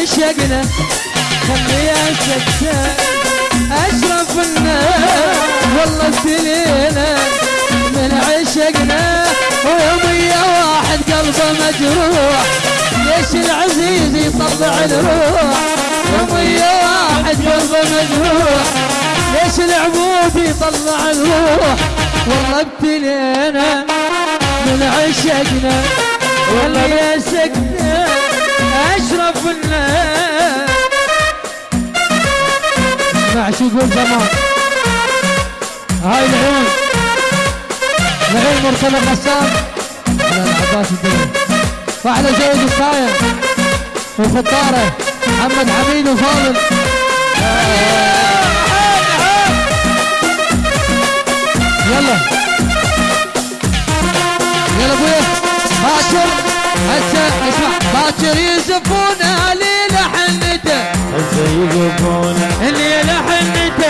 عشقنا خليها سكتة أشرف الناس والله ابتلينا من عشقنا. ويومية واحد قلبه مجروح ليش العزيز يطلع الروح؟ يومية واحد قلبه مجروح ليش العبود يطلع الروح؟ والله ابتلينا من عشقنا والله يا سكتة اسمع شو يقول زمان هاي العيون العيون مرسل غسان على العباس الدنيا وعلى زيد الصاير وخطاره محمد حميد وفاضل. يلا. يلا أبويا. باكر هسه اسمع. باكر يزفون علي اللي لحنته